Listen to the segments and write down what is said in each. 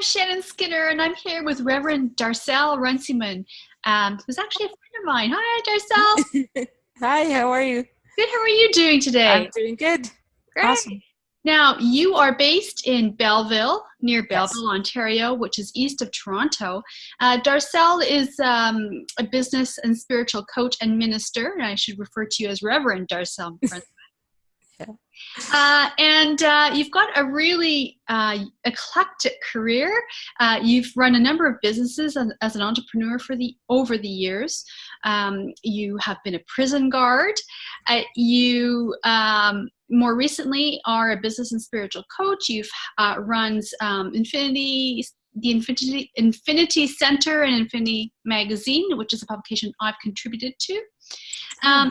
I'm Shannon Skinner, and I'm here with Reverend Darcel Runciman, um, who's actually a friend of mine. Hi, Darcel. Hi, how are you? Good. How are you doing today? I'm doing good. Great. Awesome. Now, you are based in Belleville, near Belleville, Yes. Ontario, which is east of Toronto. Uh, Darcel is um, a business and spiritual coach and minister, and I should refer to you as Reverend Darcel. Uh, and uh, you've got a really uh, eclectic career. Uh, you've run a number of businesses as, as an entrepreneur for the over the years. Um, you have been a prison guard. Uh, you um, more recently are a business and spiritual coach. You've uh, runs um, Infinity, the Infinity Infinity Center and Infinity Magazine, which is a publication I've contributed to. Um,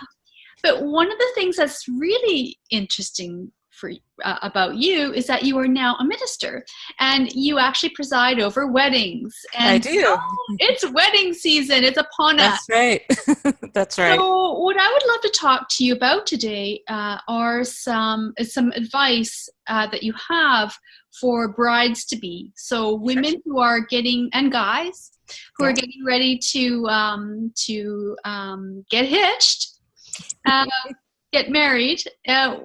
but one of the things that's really interesting for uh, about you is that you are now a minister, and you actually preside over weddings. And I do. oh, it's wedding season. It's upon us. That's right. That's right. So, what I would love to talk to you about today uh, are some some advice uh, that you have for brides to be. So, women who are getting and guys who are getting ready to um, to um, get hitched, uh, get married. Uh,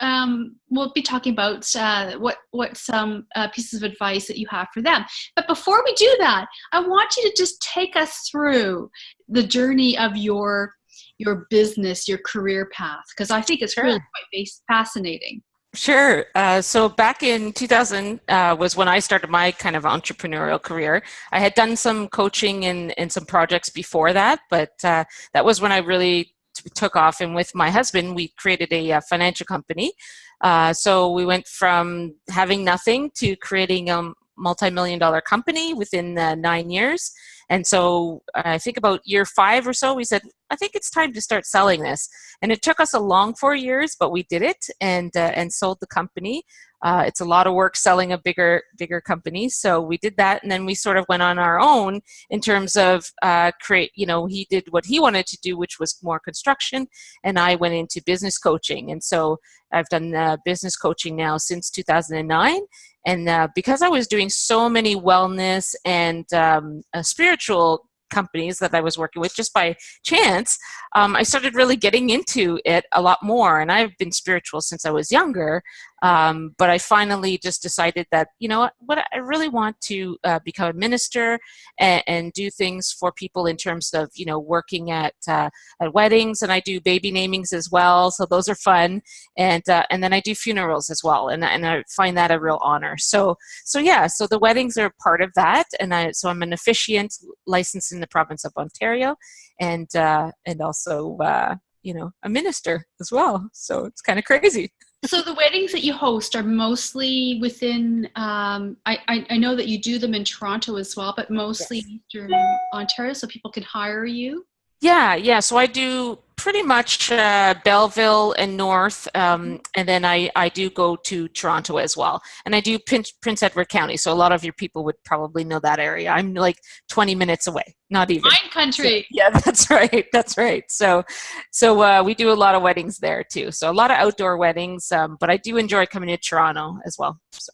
um, we'll be talking about uh, what what some uh, pieces of advice that you have for them. But before we do that, I want you to just take us through the journey of your your business, your career path, because I think it's really quite fascinating. Sure. Uh, so back in 2000 uh, was when I started my kind of entrepreneurial career. I had done some coaching and, and some projects before that, but uh, that was when I really took off. And with my husband, we created a, uh financial company. Uh, so we went from having nothing to creating a multi-million dollar company within uh, nine years. And so I think about year five or so, we said, I think it's time to start selling this. And it took us a long four years, but we did it and uh, and sold the company. Uh, it's a lot of work selling a bigger bigger company, so we did that, and then we sort of went on our own in terms of uh, create. You know, he did what he wanted to do, which was more construction, and I went into business coaching. And so I've done uh, business coaching now since 2009. And uh, because I was doing so many wellness and um, uh, spiritual companies that I was working with just by chance, um, I started really getting into it a lot more. And I've been spiritual since I was younger. Um, but I finally just decided that, you know, what, what I really want to uh, become a minister and, and do things for people in terms of, you know, working at, uh, at weddings. And I do baby namings as well. So those are fun. And, uh, and then I do funerals as well. And, and I find that a real honor. So, so yeah, so the weddings are part of that. And I, so I'm an officiant licensed in the province of Ontario and, uh, and also, uh, you know, a minister as well. So it's kind of crazy. So the weddings that you host are mostly within. Um, I, I I know that you do them in Toronto as well, but mostly Eastern Ontario, so people can hire you. Yeah, yeah. So I do pretty much uh, Belleville and North, um, and then I, I do go to Toronto as well. And I do Prince, Prince Edward County, so a lot of your people would probably know that area. I'm like 20 minutes away, not even. Wine country. Yeah, that's right. That's right. So, so uh, we do a lot of weddings there too. So a lot of outdoor weddings, um, but I do enjoy coming to Toronto as well. So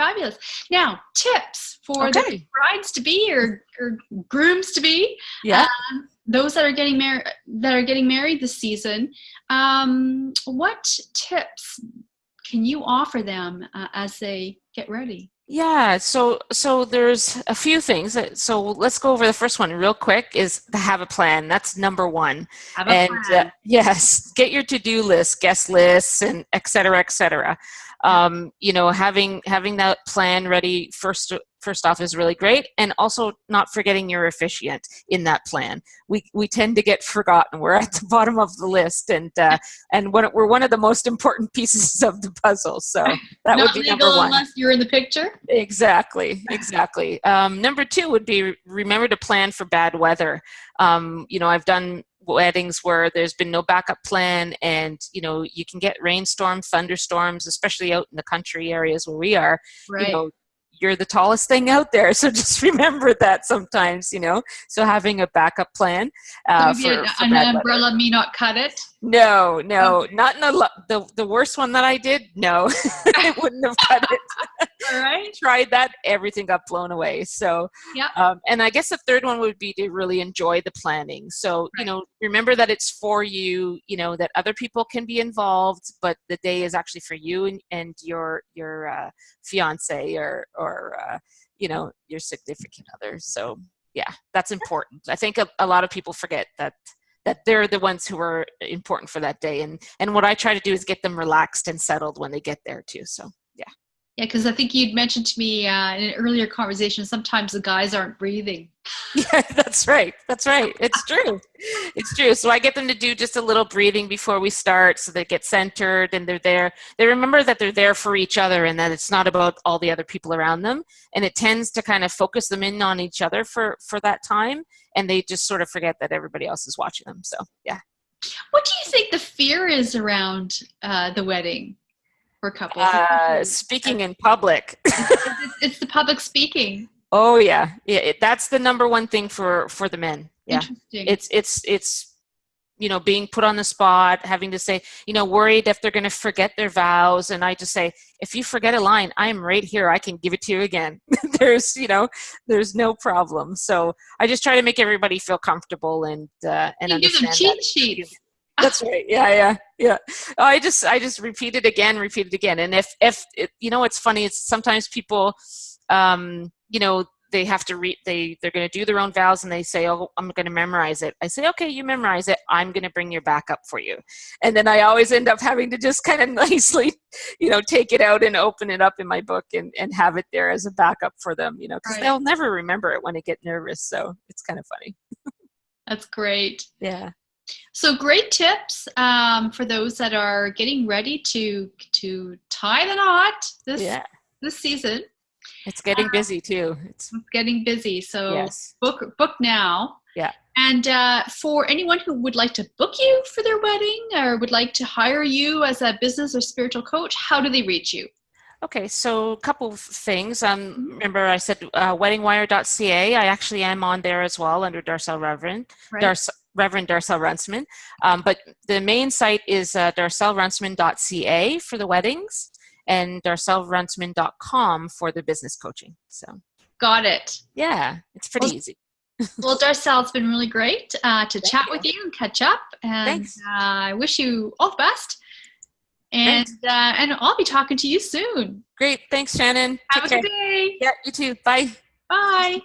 Fabulous. Now, tips for Okay. the brides to be or, or grooms to be. yeah. Um, those that are getting married that are getting married this season. Um, what tips can you offer them uh, as they get ready? Yeah, so so there's a few things. that- So let's go over the first one real quick. Is to have a plan. That's number one. Have a and plan. Uh, yes, get your to-do list, guest lists, and et cetera, et cetera. Um, you know, having having that plan ready first first off is really great, and also not forgetting your officiant in that plan. We we tend to get forgotten. We're at the bottom of the list, and uh, and one, we're one of the most important pieces of the puzzle. So that would be legal number one. unless you're in the picture. Exactly, exactly. Um, number two would be remember to plan for bad weather. Um, you know, I've done weddings where there's been no backup plan, and you know, you can get rainstorms, thunderstorms, especially out in the country areas where we are. Right. You know, you're the tallest thing out there, so just remember that sometimes. You know, so having a backup plan uh, Maybe for, an, for an bad weather. umbrella may not cut it. No, no, not in the, the the worst one that I did. No, it wouldn't have cut it. Right. tried that, everything got blown away. So, yeah. Um, and I guess the third one would be to really enjoy the planning. So, right. you know, remember that it's for you. You know that other people can be involved, but the day is actually for you and, and your your uh, fiance or or uh, you know your significant other. So, yeah, that's important. I think a, a lot of people forget that that they're the ones who are important for that day and and what i try to do is get them relaxed and settled when they get there too so yeah yeah because i think you'd mentioned to me uh, in an earlier conversation sometimes the guys aren't breathing yeah that's right that's right it's true it's true so i get them to do just a little breathing before we start so they get centered and they're there they remember that they're there for each other and that it's not about all the other people around them and it tends to kind of focus them in on each other for for that time and they just sort of forget that everybody else is watching them. So yeah. What do you think the fear is around uh, the wedding for couples? Uh, speaking in public. it's, it's, the public speaking. Oh yeah, yeah. It, that's the number one thing for for the men. Yeah, it's it's it's you know, being put on the spot, having to say, you know, worried if they're going to forget their vows. And I just say, if you forget a line, I'm right here. I can give it to you again. there's, you know, there's no problem. So I just try to make everybody feel comfortable and uh, and you understand. Give them cheat sheets. That's right. Yeah, yeah, yeah. I just I just repeat it again, repeat it again. And if if it, you know, it's funny. It's sometimes people, um, you know, they have to read they they're going to do their own vows and they say oh i'm going to memorize it i say okay you memorize it i'm going to bring your backup for you and then i always end up having to just kind of nicely you know take it out and open it up in my book and, and have it there as a backup for them you know because right. they'll never remember it when they get nervous so it's kind of funny that's great yeah so great tips um, for those that are getting ready to to tie the knot this yeah. this season it's getting uh, busy too. It's, it's, getting busy. So yes. book book now. Yeah. And uh, for anyone who would like to book you for their wedding or would like to hire you as a business or spiritual coach, how do they reach you? Okay, so a couple of things. Um, mm-hmm. remember, I said uh, weddingwire.ca. I actually am on there as well under Darcel Reverend, right. Darce, Reverend Darcel Runciman. Um, but the main site is uh, darcelrunciman.ca for the weddings and darcelrunciman.com for the business coaching. So got it. Yeah, it's pretty well, easy. well, Darcel, it's been really great uh, to Thank chat you. with you and catch up. And uh, I wish you all the best. And uh, and I'll be talking to you soon. Great. Thanks, Shannon. Have Take a care. good day. Yeah, you too. Bye. Bye.